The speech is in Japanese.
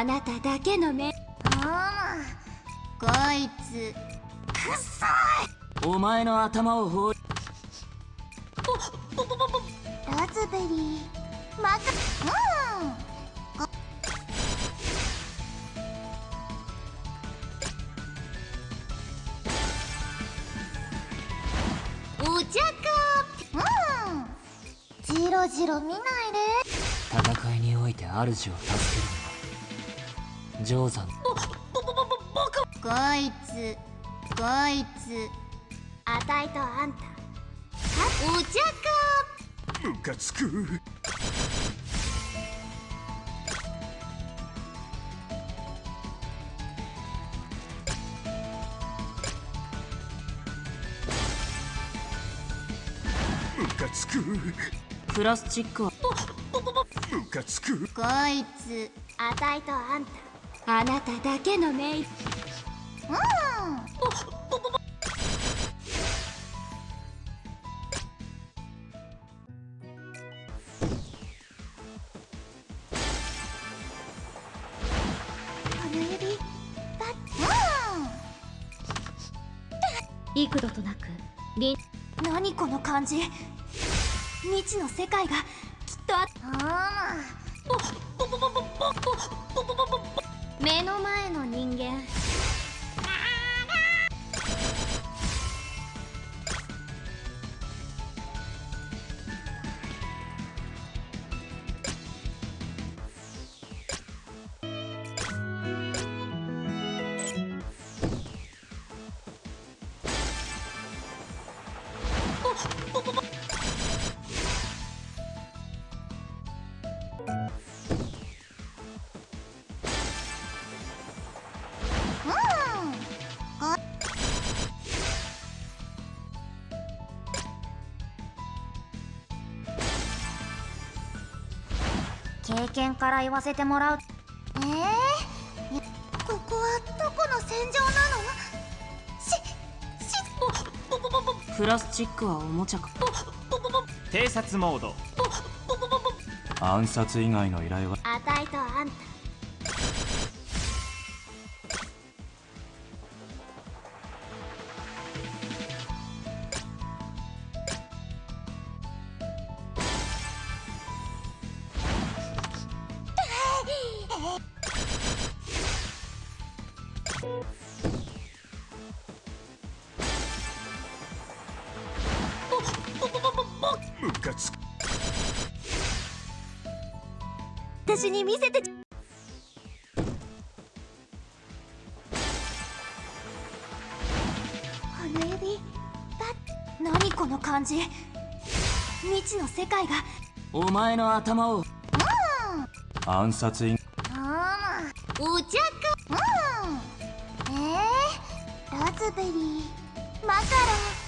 あなただけの目。あこいつくっさい。お前の頭を放り。ラズベリーマカうん。お茶かうん。じろじろ見ないで。戦いにおいて主を助けるのは定山こいつこいつ。あたいとあんた。お茶か。ムカつく。ムカつく。プラスチックは。ムカつく。こいつあたいとあんたあなただけのメイうん幾度となくり何この感じ。未知の世界がきっとああ目の前の人間。経験から言わせてもらう。えー、ここはどこの戦場なの？ししプラスチックはおもちゃか。偵察モード。暗殺以外の依頼は。あたいとあんたムカつ。く私に見せて。この指だ何この感じ。未知の世界が。お前の頭を。暗殺以ああお茶か。うん。えー、ラズベリー。マカロン